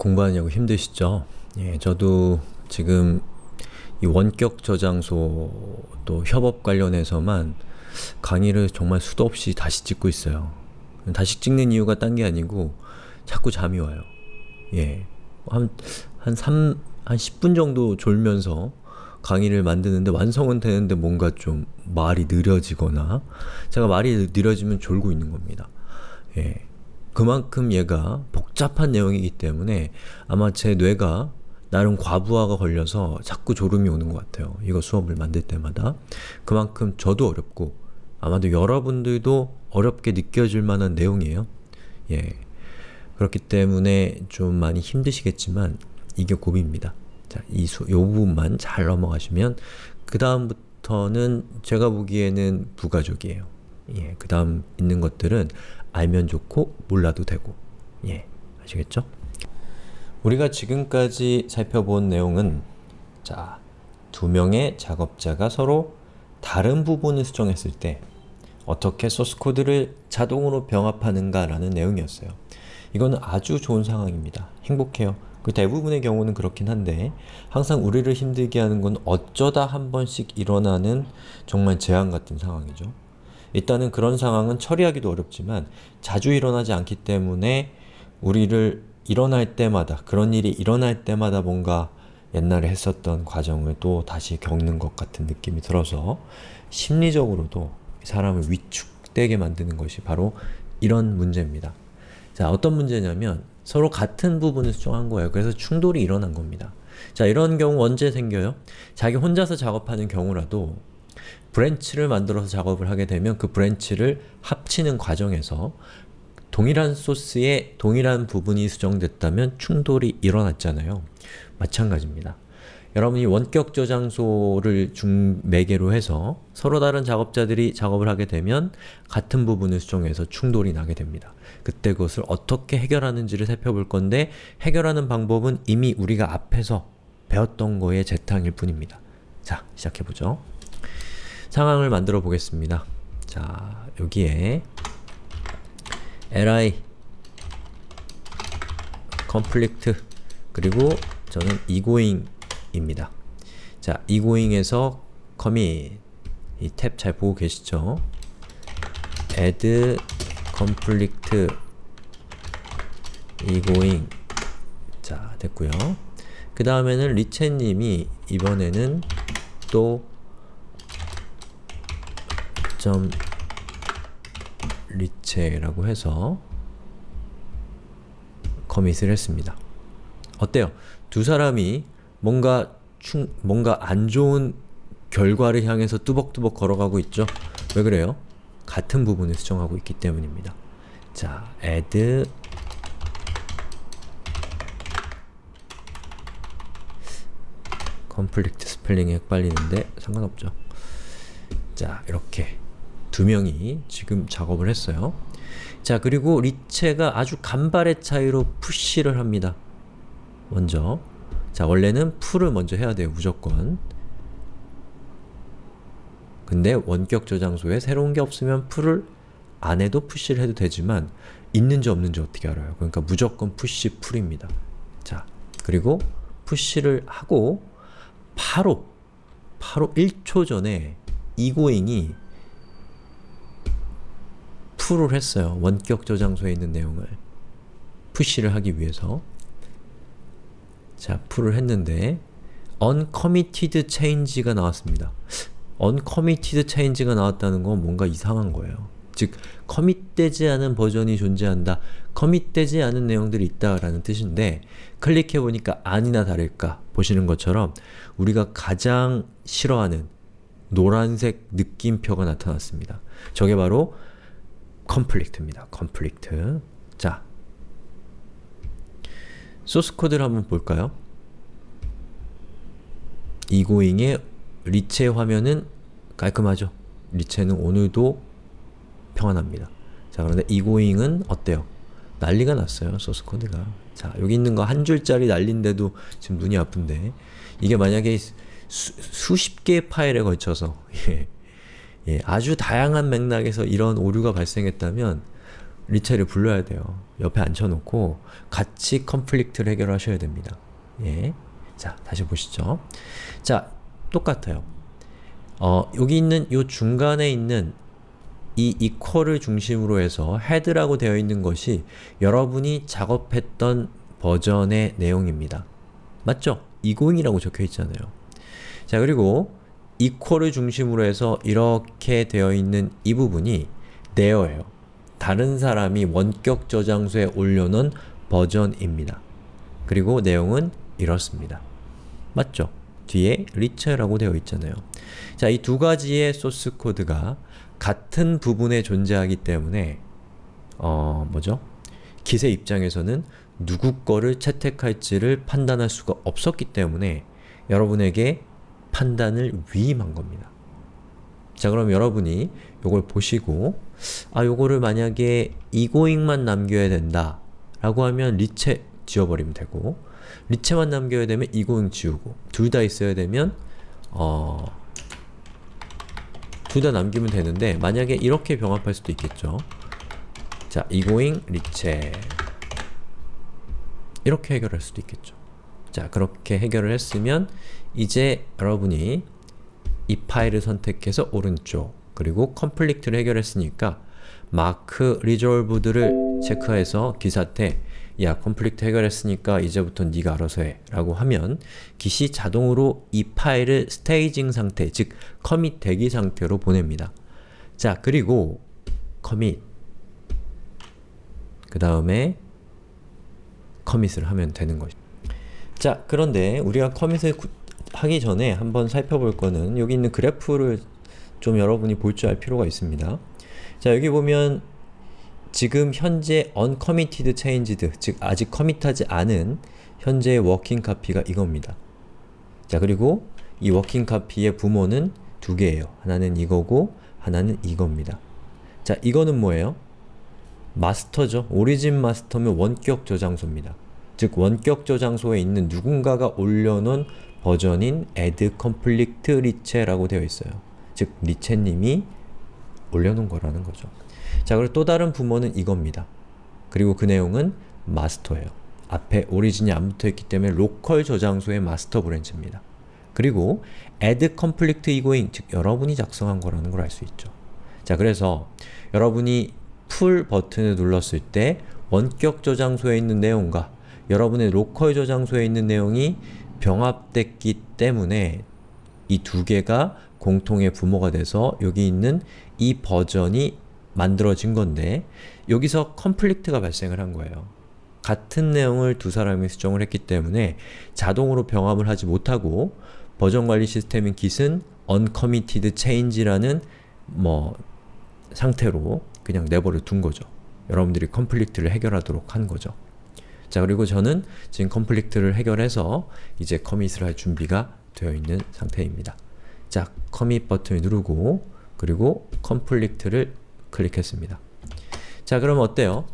공부하느냐고 힘드시죠? 예, 저도 지금 이 원격 저장소 또 협업 관련해서만 강의를 정말 수도 없이 다시 찍고 있어요. 다시 찍는 이유가 딴 게 아니고 자꾸 잠이 와요. 예. 한, 한 3, 한 10분 정도 졸면서 강의를 만드는데 완성은 되는데 뭔가 좀 말이 느려지거나 제가 말이 느려지면 졸고 있는 겁니다. 예. 그만큼 얘가 복잡한 내용이기 때문에 아마 제 뇌가 나름 과부하가 걸려서 자꾸 졸음이 오는 것 같아요. 이거 수업을 만들 때마다. 그만큼 저도 어렵고 아마도 여러분들도 어렵게 느껴질 만한 내용이에요. 예. 그렇기 때문에 좀 많이 힘드시겠지만 이게 고비입니다. 자, 이 수, 요 부분만 잘 넘어가시면 그 다음부터는 제가 보기에는 부가적이에요. 예, 그 다음 있는 것들은 알면 좋고 몰라도 되고 예, 아시겠죠? 우리가 지금까지 살펴본 내용은 자, 두 명의 작업자가 서로 다른 부분을 수정했을 때 어떻게 소스코드를 자동으로 병합하는가 라는 내용이었어요. 이거는 아주 좋은 상황입니다. 행복해요. 그 대부분의 경우는 그렇긴 한데 항상 우리를 힘들게 하는 건 어쩌다 한 번씩 일어나는 정말 재앙 같은 상황이죠. 일단은 그런 상황은 처리하기도 어렵지만 자주 일어나지 않기 때문에 우리를 일어날 때마다 그런 일이 일어날 때마다 뭔가 옛날에 했었던 과정을 또 다시 겪는 것 같은 느낌이 들어서 심리적으로도 사람을 위축되게 만드는 것이 바로 이런 문제입니다. 자, 어떤 문제냐면 서로 같은 부분을 수정한 거예요. 그래서 충돌이 일어난 겁니다. 자, 이런 경우 언제 생겨요? 자기 혼자서 작업하는 경우라도 branch를 만들어서 작업을 하게 되면 그 branch를 합치는 과정에서 동일한 소스에 동일한 부분이 수정됐다면 충돌이 일어났잖아요. 마찬가지입니다. 여러분이 원격 저장소를 중 매개로 해서 서로 다른 작업자들이 작업을 하게 되면 같은 부분을 수정해서 충돌이 나게 됩니다. 그때 그것을 어떻게 해결하는지를 살펴볼 건데 해결하는 방법은 이미 우리가 앞에서 배웠던 거의 재탕일 뿐입니다. 자, 시작해보죠. 상황을 만들어 보겠습니다. 자, 여기에 li conflict 그리고 저는 egoing입니다. 자, egoing에서 commit 이 탭 잘 보고 계시죠? add conflict egoing 자, 됐고요. 그 다음에는 리체님이 이번에는 또 점 리체라고 해서 커밋을 했습니다. 어때요? 두 사람이 뭔가 충, 뭔가 안 좋은 결과를 향해서 뚜벅뚜벅 걸어가고 있죠? 왜 그래요? 같은 부분을 수정하고 있기 때문입니다. 자, add conflict 스펠링이 헷갈리는데 상관없죠. 자, 이렇게 두 명이 지금 작업을 했어요. 자 그리고 리체가 아주 간발의 차이로 push를 합니다. 먼저 자 원래는 pull을 먼저 해야 돼요. 무조건 근데 원격 저장소에 새로운 게 없으면 풀을 안 해도 푸시를 해도 되지만 있는지 없는지 어떻게 알아요? 그러니까 무조건 푸시 풀입니다. 자 그리고 푸시를 하고 바로 바로 1초 전에 이고잉이 풀을 했어요. 원격 저장소에 있는 내용을 푸시를 하기 위해서 자, 풀을 했는데 uncommitted change가 나왔습니다. uncommitted change가 나왔다는 건 뭔가 이상한 거예요. 즉, 커밋되지 않은 버전이 존재한다. 커밋되지 않은 내용들이 있다라는 뜻인데 클릭해보니까 아니나 다를까 보시는 것처럼 우리가 가장 싫어하는 노란색 느낌표가 나타났습니다. 저게 바로 컴플릭트입니다. 컴플릭트. 자, 소스 코드를 한번 볼까요? 이고잉의 리체 화면은 깔끔하죠? 리체는 오늘도 평안합니다. 자, 그런데 이고잉은 어때요? 난리가 났어요, 소스 코드가. 자, 여기 있는 거 한 줄짜리 난린데도 지금 눈이 아픈데 이게 만약에 수, 십 개의 파일에 걸쳐서 예, 예, 아주 다양한 맥락에서 이런 오류가 발생했다면 리체를 불러야 돼요. 옆에 앉혀놓고 같이 컨플릭트를 해결하셔야 됩니다. 예. 자, 다시 보시죠. 자, 똑같아요. 어, 여기 있는 요 중간에 있는 이 equal을 중심으로 해서 head라고 되어 있는 것이 여러분이 작업했던 버전의 내용입니다. 맞죠? 20이라고 적혀 있잖아요. 자 그리고 equal을 중심으로 해서 이렇게 되어 있는 이 부분이 there예요. 다른 사람이 원격 저장소에 올려놓은 버전입니다. 그리고 내용은 이렇습니다. 맞죠? 뒤에 리처라고 되어 있잖아요. 자, 이 두 가지의 소스 코드가 같은 부분에 존재하기 때문에 어, 뭐죠? 기세 입장에서는 누구 거를 채택할지를 판단할 수가 없었기 때문에 여러분에게 판단을 위임한 겁니다. 자 그럼 여러분이 요걸 보시고 아 요거를 만약에 이고잉만 남겨야 된다 라고 하면 리체 지워버리면 되고 리체만 남겨야 되면 이고잉 지우고 둘 다 있어야 되면 어, 둘 다 남기면 되는데 만약에 이렇게 병합할 수도 있겠죠. 자, 이고잉 리체 이렇게 해결할 수도 있겠죠. 자, 그렇게 해결을 했으면 이제 여러분이 이 파일을 선택해서 오른쪽 그리고 conflict를 해결했으니까 mark resolved를 체크해서 Git한테 야 conflict 해결했으니까 이제부터 네가 알아서 해 라고 하면 깃이 자동으로 이 파일을 staging 상태 즉 commit 대기 상태로 보냅니다. 자 그리고 commit 그 다음에 commit을 하면 되는 것이죠. 자 그런데 우리가 commit을 하기 전에 한번 살펴볼 거는 여기 있는 그래프를 좀 여러분이 볼 줄 알 필요가 있습니다. 자 여기 보면 지금 현재 uncommitted changes, 즉 아직 commit하지 않은 현재의 working copy가 이겁니다. 자 그리고 이 working copy의 부모는 두 개예요. 하나는 이거고 하나는 이겁니다. 자 이거는 뭐예요? master죠. origin master면 원격 저장소입니다. 즉 원격 저장소에 있는 누군가가 올려놓은 버전인 add conflict riche라고 되어 있어요. 즉 리체님이 올려놓은 거라는 거죠. 자 그리고 또 다른 부모는 이겁니다. 그리고 그 내용은 master예요. 앞에 origin이 안 붙어있기 때문에 로컬 저장소의 master branch입니다. 그리고 add conflict egoing, 즉 여러분이 작성한 거라는 걸 알 수 있죠. 자 그래서 여러분이 pull 버튼을 눌렀을 때 원격 저장소에 있는 내용과 여러분의 로컬 저장소에 있는 내용이 병합됐기 때문에 이 두 개가 공통의 부모가 돼서 여기 있는 이 버전이 만들어진 건데 여기서 conflict가 발생을 한 거예요. 같은 내용을 두 사람이 수정을 했기 때문에 자동으로 병합을 하지 못하고 버전 관리 시스템인 Git은 uncommitted change라는 뭐 상태로 그냥 내버려 둔 거죠. 여러분들이 conflict를 해결하도록 한 거죠. 자 그리고 저는 지금 conflict를 해결해서 이제 commit을 할 준비가 되어 있는 상태입니다. 자, commit 버튼을 누르고 그리고 conflict를 클릭했습니다. 자 그럼 어때요?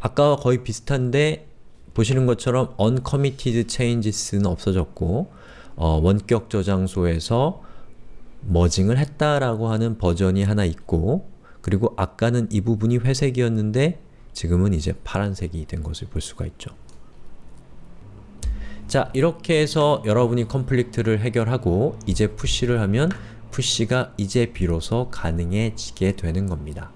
아까와 거의 비슷한데 보시는 것처럼 uncommitted changes는 없어졌고 어, 원격 저장소에서 merging을 했다라고 하는 버전이 하나 있고 그리고 아까는 이 부분이 회색이었는데 지금은 이제 파란색이 된 것을 볼 수가 있죠. 자 이렇게 해서 여러분이 conflict를 해결하고 이제 push를 하면 push가 이제 비로소 가능해지게 되는 겁니다.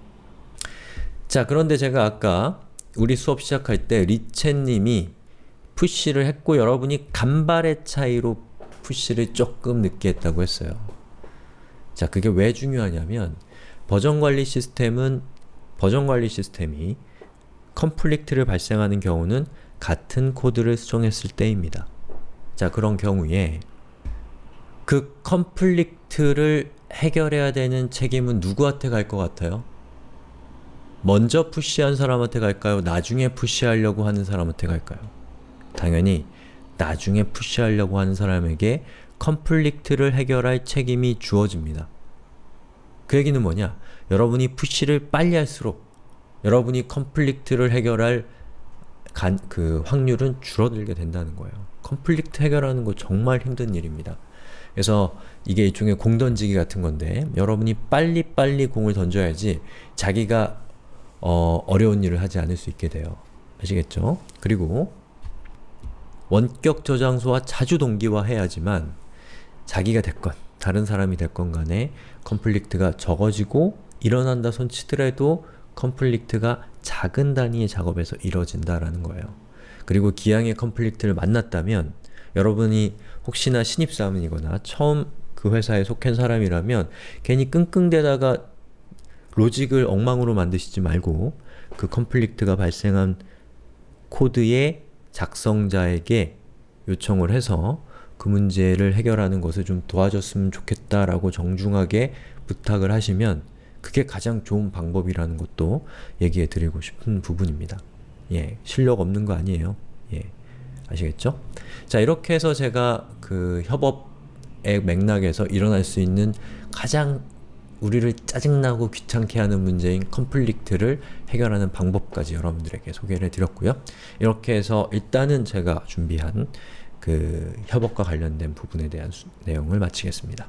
자 그런데 제가 아까 우리 수업 시작할 때 리첸님이 push를 했고 여러분이 간발의 차이로 push를 조금 늦게 했다고 했어요. 자 그게 왜 중요하냐면 버전 관리 시스템은 버전 관리 시스템이 conflict를 발생하는 경우는 같은 코드를 수정했을 때입니다. 자 그런 경우에 그 conflict를 해결해야 되는 책임은 누구한테 갈 것 같아요? 먼저 push한 사람한테 갈까요? 나중에 push하려고 하는 사람한테 갈까요? 당연히 나중에 push하려고 하는 사람에게 conflict를 해결할 책임이 주어집니다. 그 얘기는 뭐냐? 여러분이 push를 빨리 할수록 여러분이 conflict를 해결할 간, 그 확률은 줄어들게 된다는 거예요. conflict 해결하는 거 정말 힘든 일입니다. 그래서 이게 일종의 공 던지기 같은 건데 여러분이 빨리빨리 공을 던져야지 자기가 어, 어려운 일을 하지 않을 수 있게 돼요. 아시겠죠? 그리고 원격 저장소와 자주 동기화해야지만 자기가 됐건 다른 사람이 됐건 간에 컨플릭트가 적어지고 일어난다 손치더라도 컨플릭트가 작은 단위의 작업에서 이뤄진다라는 거예요. 그리고 기왕의 컨플릭트를 만났다면 여러분이 혹시나 신입사원이거나 처음 그 회사에 속한 사람이라면 괜히 끙끙대다가 로직을 엉망으로 만드시지 말고 그 컨플릭트가 발생한 코드의 작성자에게 요청을 해서 그 문제를 해결하는 것을 좀 도와줬으면 좋겠다라고 정중하게 부탁을 하시면 그게 가장 좋은 방법이라는 것도 얘기해 드리고 싶은 부분입니다. 예, 실력 없는 거 아니에요. 예, 아시겠죠? 자, 이렇게 해서 제가 그 협업의 맥락에서 일어날 수 있는 가장 우리를 짜증나고 귀찮게 하는 문제인 컨플릭트를 해결하는 방법까지 여러분들에게 소개를 해드렸고요. 이렇게 해서 일단은 제가 준비한 그 협업과 관련된 부분에 대한 수- 내용을 마치겠습니다.